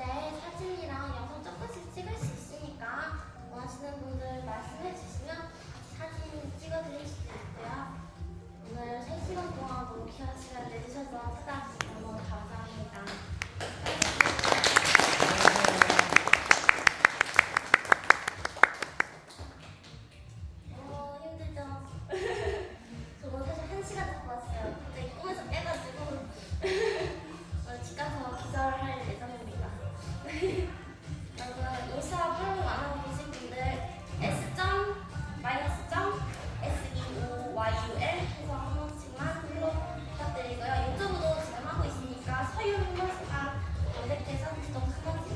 때 사진이랑 영상 조금씩 찍을 수 있으니까 원하시는 분들 말씀해 주시면 사진 찍어드릴 수도 있고요. 오늘 3시간 동안 뭐 너무 귀한 시간 내주셔서 찾아주세요. 読みますかお手手さんとか